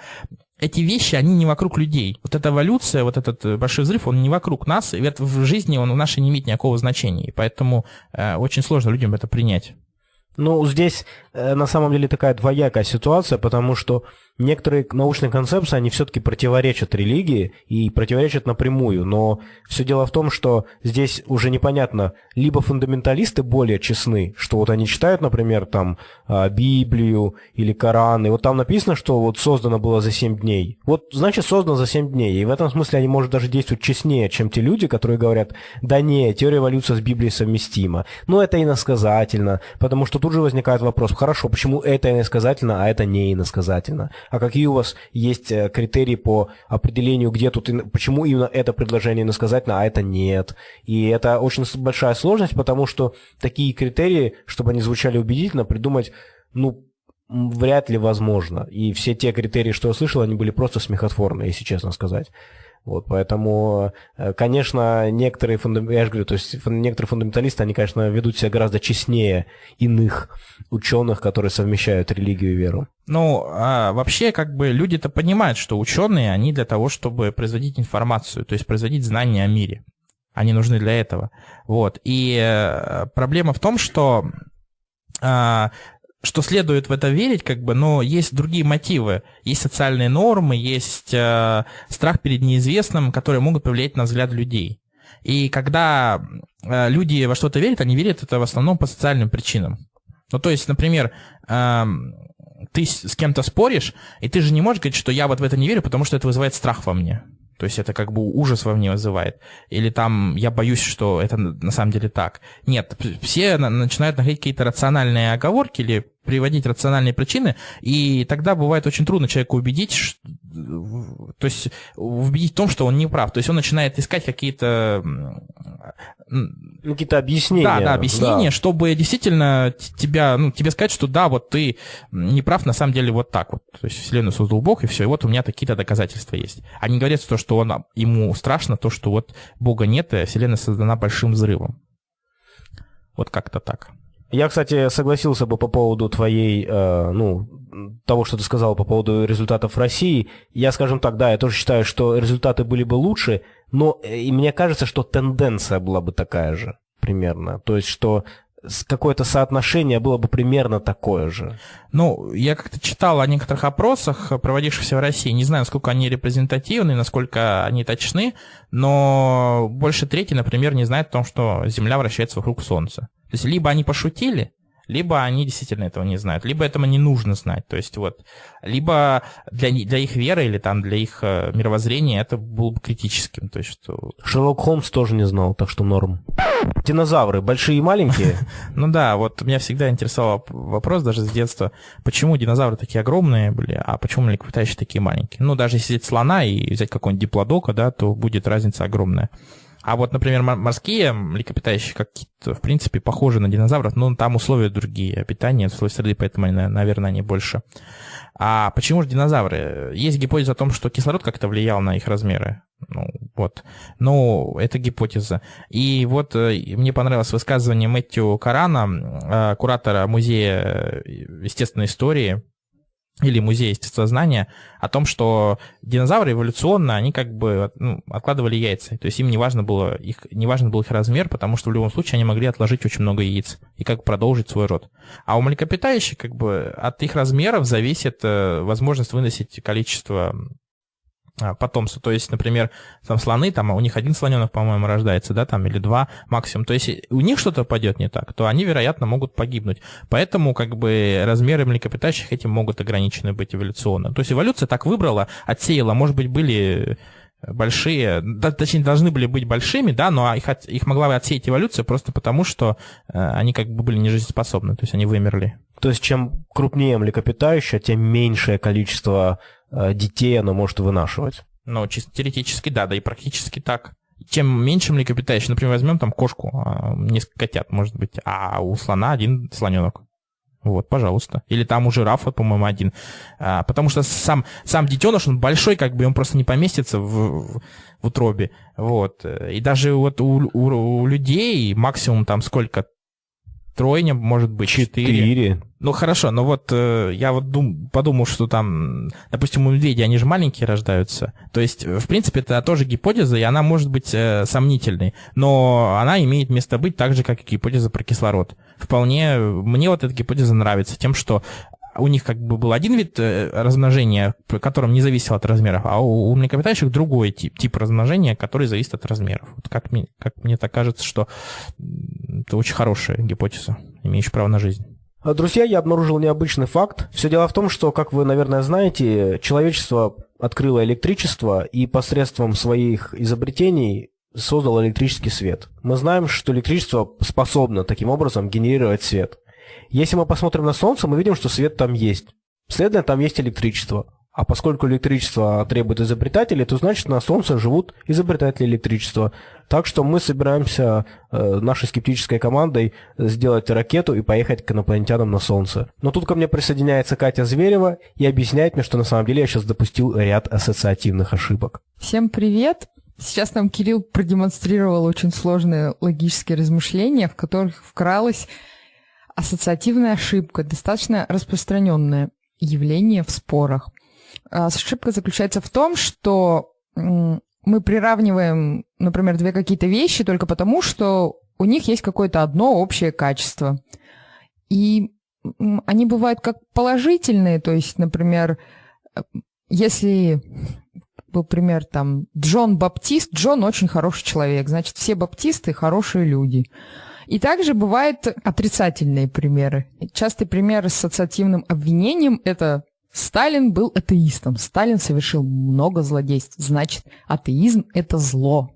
эти вещи, они не вокруг людей. Вот эта эволюция, вот этот э, большой взрыв, он не вокруг нас, и в жизни он в нашей не имеет никакого значения. И поэтому э, очень сложно людям это принять. Ну, здесь э, на самом деле такая двоякая ситуация, потому что некоторые научные концепции, они все-таки противоречат религии и противоречат напрямую, но все дело в том, что здесь уже непонятно, либо фундаменталисты более честны, что вот они читают, например, там а, Библию или Коран, и вот там написано, что вот создано было за 7 дней. Вот, значит, создано за 7 дней, и в этом смысле они, может, даже действуют честнее, чем те люди, которые говорят, да не, теория эволюции с Библией совместима. Но это иносказательно, потому что тут же возникает вопрос, хорошо, почему это иносказательно, а это не иносказательно? А какие у вас есть э, критерии по определению, где тут, почему именно это предложение иносказательно, а это нет. И это очень большая сложность, потому что такие критерии, чтобы они звучали убедительно, придумать, ну, вряд ли возможно. И все те критерии, что я слышал, они были просто смехотворные, если честно сказать. Вот, поэтому, э, конечно, некоторые, я же говорю, то есть некоторые фундаменталисты, они, конечно, ведут себя гораздо честнее иных ученых, которые совмещают религию и веру. Ну, а вообще, как бы люди-то понимают, что ученые, они для того, чтобы производить информацию, то есть производить знания о мире. Они нужны для этого. Вот. И э, проблема в том, что а, что следует в это верить, как бы, но есть другие мотивы. Есть социальные нормы, есть э, страх перед неизвестным, которые могут повлиять на взгляд людей. И когда э, люди во что-то верят, они верят это в основном по социальным причинам. Ну, то есть, например, э, ты с кем-то споришь, и ты же не можешь говорить, что я вот в это не верю, потому что это вызывает страх во мне. То есть это как бы ужас во мне вызывает. Или там я боюсь, что это на самом деле так. Нет, все начинают находить какие-то рациональные оговорки или приводить рациональные причины, и тогда бывает очень трудно человеку убедить то есть убедить в том, что он не прав. То есть он начинает искать какие-то ну, какие-то объяснения. Да, да, объяснения, да. чтобы действительно тебя, ну, тебе сказать, что да, вот ты не прав, на самом деле вот так вот. То есть Вселенную создал Бог, и все, и вот у меня такие-то доказательства есть. Они говорят то, что он, ему страшно, то, что вот Бога нет, и Вселенная создана большим взрывом. Вот как-то так. Я, кстати, согласился бы по поводу твоей, э, ну, того, что ты сказал по поводу результатов России. Я, скажем так, да, я тоже считаю, что результаты были бы лучше, но э, и мне кажется, что тенденция была бы такая же примерно. То есть, что какое-то соотношение было бы примерно такое же. Ну, я как-то читал о некоторых опросах, проводившихся в России. Не знаю, насколько они репрезентативны, насколько они точны, но больше трети, например, не знает о том, что Земля вращается вокруг Солнца. То есть либо они пошутили, либо они действительно этого не знают, либо этому не нужно знать. То есть вот, либо для, для их веры или там для их э, мировоззрения это было бы критическим. То есть, что... Шерлок Холмс тоже не знал, так что норм. Динозавры большие и маленькие? Ну да, вот меня всегда интересовал вопрос даже с детства, почему динозавры такие огромные были, а почему млекопитающие такие маленькие? Ну даже если взять слона и взять какого-нибудь диплодока, да, то будет разница огромная. А вот, например, морские млекопитающие какие-то, в принципе, похожи на динозавров, но там условия другие, питание, условия среды, поэтому, наверное, они больше. А почему же динозавры? Есть гипотеза о том, что кислород как-то влиял на их размеры. Ну, вот. Ну, это гипотеза. И вот э, мне понравилось высказывание Мэтью Карана, э, куратора музея естественной истории, или музей естествознания о том, что динозавры эволюционно, они как бы ну, откладывали яйца. То есть им не важно, было их, не важно был их размер, потому что в любом случае они могли отложить очень много яиц и как продолжить свой род. А у млекопитающих как бы от их размеров зависит э, возможность выносить количество потомство. То есть, например, там слоны, там у них один слоненок, по-моему, рождается, да, там, или два максимум. То есть у них что-то пойдет не так, то они, вероятно, могут погибнуть. Поэтому, как бы, размеры млекопитающих этим могут ограничены быть эволюционно. То есть эволюция так выбрала, отсеяла. Может быть, были большие, да, точнее, должны были быть большими, да, но их, от, их могла отсеять эволюция просто потому, что э, они как бы были нежизнеспособны, то есть они вымерли. То есть чем крупнее млекопитающее, тем меньшее количество детей оно может вынашивать. Ну, чисто теоретически, да, да и практически так. Чем меньше млекопитающих, например, возьмем там кошку, а, несколько котят, может быть, а у слона один слоненок. Вот, пожалуйста. Или там у жирафа, по-моему, один. А, потому что сам, сам детеныш, он большой, как бы он просто не поместится в, в утробе. Вот. И даже вот у, у, у людей максимум там сколько? Тройня, может быть, четыре. Четыре. Ну хорошо, но вот э, я вот дум, подумал, что там, допустим, у медведей они же маленькие рождаются. То есть, в принципе, это тоже гипотеза, и она может быть э, сомнительной. Но она имеет место быть так же, как и гипотеза про кислород. Вполне мне вот эта гипотеза нравится тем, что у них как бы был один вид э, размножения, которым не зависел от размеров, а у, у млекопитающих другой тип, тип размножения, который зависит от размеров. Вот как, мне, как мне так кажется, что это очень хорошая гипотеза, имеющая право на жизнь. А, друзья, я обнаружил необычный факт. Все дело в том, что, как вы, наверное, знаете, человечество открыло электричество и посредством своих изобретений создало электрический свет. Мы знаем, что электричество способно таким образом генерировать свет. Если мы посмотрим на Солнце, мы видим, что свет там есть. Следовательно, там есть электричество. А поскольку электричество требует изобретателей, то значит на Солнце живут изобретатели электричества. Так что мы собираемся э, нашей скептической командой сделать ракету и поехать к инопланетянам на Солнце. Но тут ко мне присоединяется Катя Зверева и объясняет мне, что на самом деле я сейчас допустил ряд ассоциативных ошибок. Всем привет! Сейчас нам Кирилл продемонстрировал очень сложные логические размышления, в которых вкралась ассоциативная ошибка, достаточно распространенное явление в спорах. А, ошибка заключается в том, что мы приравниваем, например, две какие-то вещи только потому, что у них есть какое-то одно общее качество. И они бывают как положительные, то есть, например, если был пример там Джон Баптист, Джон очень хороший человек, значит, все баптисты хорошие люди. И также бывают отрицательные примеры. Частый пример с ассоциативным обвинением – это Сталин был атеистом. Сталин совершил много злодейств. Значит, атеизм – это зло.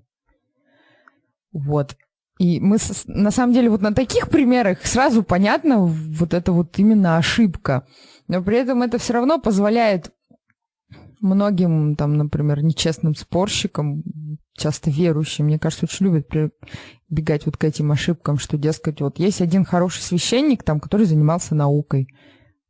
Вот. И мы, на самом деле, вот на таких примерах сразу понятно вот это вот именно ошибка. Но при этом это все равно позволяет многим, там, например, нечестным спорщикам, часто верующим, мне кажется, очень любят прибегать вот к этим ошибкам, что, дескать, вот есть один хороший священник, там, который занимался наукой.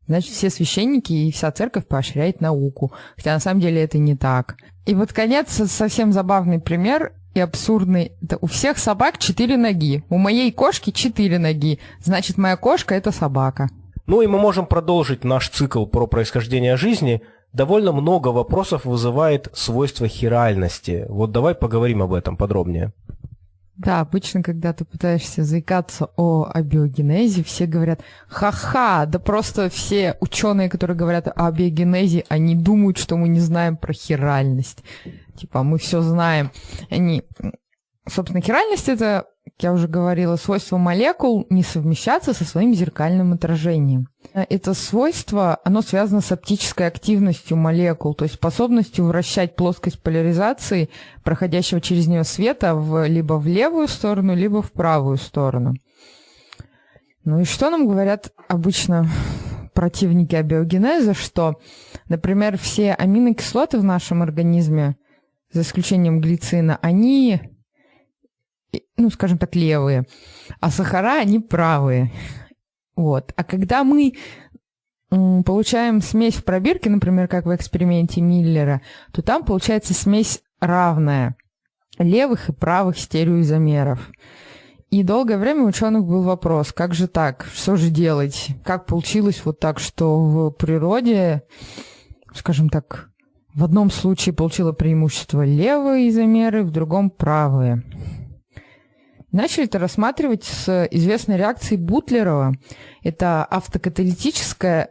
Значит, все священники и вся церковь поощряет науку. Хотя на самом деле это не так. И вот конец, совсем забавный пример и абсурдный. Это у всех собак четыре ноги. У моей кошки четыре ноги. Значит, моя кошка – это собака. Ну и мы можем продолжить наш цикл про происхождение жизни. Довольно много вопросов вызывает свойство хиральности. Вот давай поговорим об этом подробнее. Да, обычно, когда ты пытаешься заикаться о абиогенезе, все говорят, ха-ха, да просто все ученые, которые говорят о абиогенезе, они думают, что мы не знаем про хиральность. Типа, мы все знаем. Они, собственно, хиральность это я уже говорила, свойство молекул не совмещаться со своим зеркальным отражением. Это свойство, оно связано с оптической активностью молекул, то есть способностью вращать плоскость поляризации, проходящего через нее света, в, либо в левую сторону, либо в правую сторону. Ну и что нам говорят обычно противники абиогенеза, что, например, все аминокислоты в нашем организме, за исключением глицина, они ну, скажем так, левые, а сахара, они правые. Вот. А когда мы получаем смесь в пробирке, например, как в эксперименте Миллера, то там получается смесь равная левых и правых стереоизомеров. И долгое время у ученых был вопрос, как же так, что же делать? Как получилось вот так, что в природе, скажем так, в одном случае получило преимущество левые изомеры, в другом правые. Начали это рассматривать с известной реакцией Бутлерова. Это автокаталитическая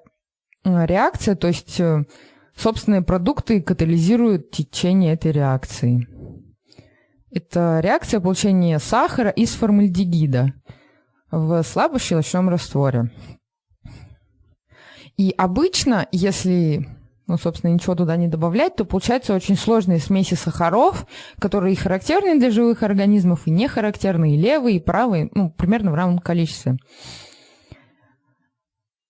э, реакция, то есть э, собственные продукты катализируют течение этой реакции. Это реакция получения сахара из формальдегида в слабощелочном растворе. И обычно, если ну, собственно, ничего туда не добавлять, то получаются очень сложные смеси сахаров, которые характерны для живых организмов, и не характерны, и левые, и правые, ну, примерно в равном количестве.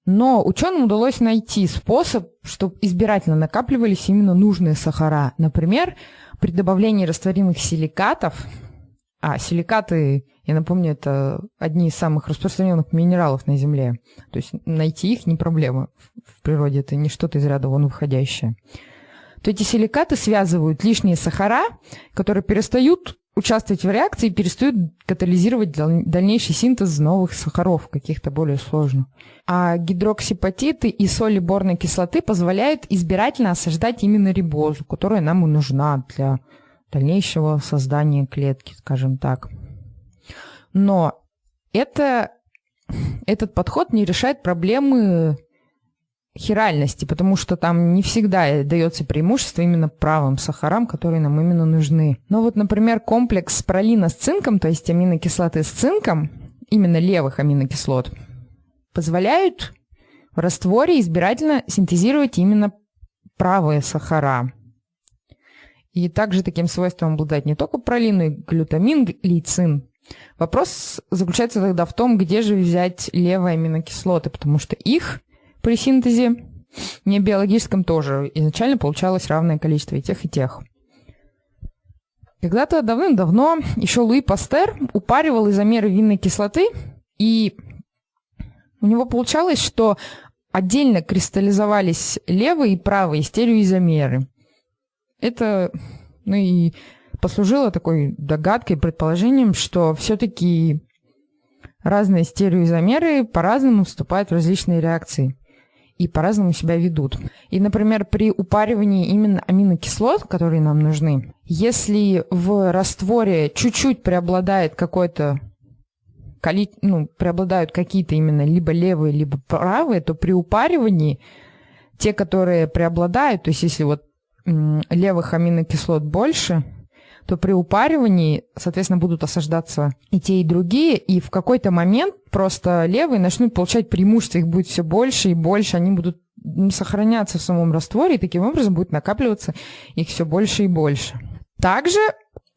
Но ученым удалось найти способ, чтобы избирательно накапливались именно нужные сахара. Например, при добавлении растворимых силикатов, а силикаты, я напомню, это одни из самых распространенных минералов на Земле. То есть найти их не проблема в природе, это не что-то из ряда вон выходящее. То эти силикаты связывают лишние сахара, которые перестают участвовать в реакции и перестают катализировать дальнейший синтез новых сахаров, каких-то более сложных. А гидроксипатиты и соли борной кислоты позволяют избирательно осаждать именно рибозу, которая нам и нужна для дальнейшего создания клетки, скажем так. Но это, этот подход не решает проблемы хиральности, потому что там не всегда дается преимущество именно правым сахарам, которые нам именно нужны. Но вот, например, комплекс пролина с цинком, то есть аминокислоты с цинком, именно левых аминокислот, позволяют в растворе избирательно синтезировать именно правые сахара. И также таким свойством обладает не только пролин, но и глютамин, лейцин. Вопрос заключается тогда в том, где же взять левые аминокислоты, потому что их при синтезе не биологическом тоже изначально получалось равное количество и тех, и тех. Когда-то давным-давно еще Луи Пастер упаривал изомеры винной кислоты, и у него получалось, что отдельно кристаллизовались левые и правые стереоизомеры. Это, ну и послужило такой догадкой, предположением, что все-таки разные стереоизомеры по-разному вступают в различные реакции и по-разному себя ведут. И, например, при упаривании именно аминокислот, которые нам нужны, если в растворе чуть-чуть преобладает какой-то ну, преобладают какие-то именно либо левые, либо правые, то при упаривании те, которые преобладают, то есть если вот левых аминокислот больше, то при упаривании, соответственно, будут осаждаться и те, и другие, и в какой-то момент просто левые начнут получать преимущество, их будет все больше и больше, они будут сохраняться в самом растворе, и таким образом будет накапливаться их все больше и больше. Также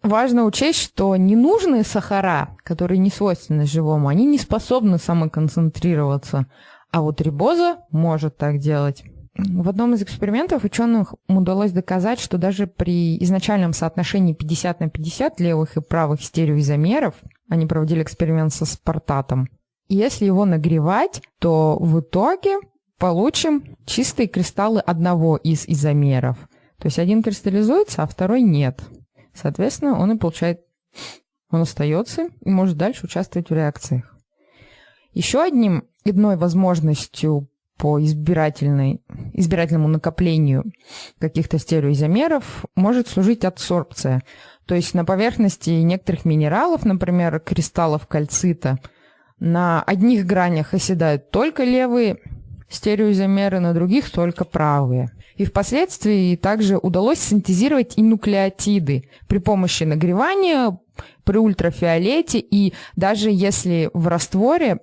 важно учесть, что ненужные сахара, которые не свойственны живому, они не способны самоконцентрироваться, а вот рибоза может так делать. В одном из экспериментов ученым удалось доказать, что даже при изначальном соотношении 50 на 50 левых и правых стереоизомеров, они проводили эксперимент со спартатом, если его нагревать, то в итоге получим чистые кристаллы одного из изомеров. То есть один кристаллизуется, а второй нет. Соответственно, он и получает, он остается и может дальше участвовать в реакциях. Еще одним, одной возможностью по избирательной, избирательному накоплению каких-то стереоизомеров может служить адсорбция. То есть на поверхности некоторых минералов, например, кристаллов кальцита, на одних гранях оседают только левые стереоизомеры, на других только правые. И впоследствии также удалось синтезировать и нуклеотиды при помощи нагревания, при ультрафиолете, и даже если в растворе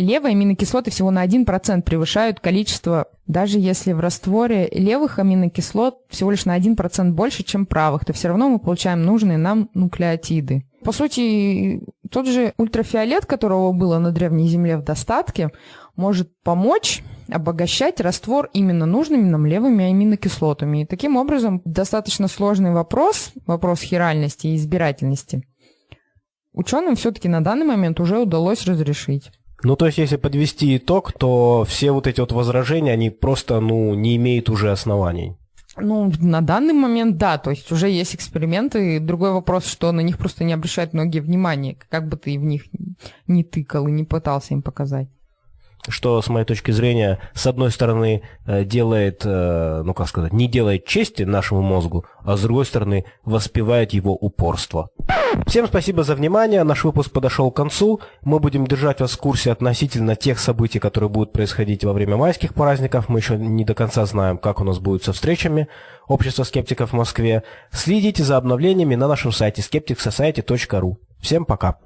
левые аминокислоты всего на 1% превышают количество, даже если в растворе левых аминокислот всего лишь на 1% больше, чем правых, то все равно мы получаем нужные нам нуклеотиды. По сути, тот же ультрафиолет, которого было на Древней Земле в достатке, может помочь обогащать раствор именно нужными нам левыми аминокислотами. И таким образом достаточно сложный вопрос, вопрос хиральности и избирательности, ученым все-таки на данный момент уже удалось разрешить. Ну, то есть, если подвести итог, то все вот эти вот возражения, они просто, ну, не имеют уже оснований. Ну, на данный момент, да, то есть уже есть эксперименты. Другой вопрос, что на них просто не обращают многие внимания, как бы ты в них не тыкал и не пытался им показать что, с моей точки зрения, с одной стороны, э, делает, э, ну как сказать, не делает чести нашему мозгу, а с другой стороны, воспевает его упорство. Всем спасибо за внимание. Наш выпуск подошел к концу. Мы будем держать вас в курсе относительно тех событий, которые будут происходить во время майских праздников. Мы еще не до конца знаем, как у нас будет со встречами Общества скептиков в Москве. Следите за обновлениями на нашем сайте skepticsociety.ru. Всем пока.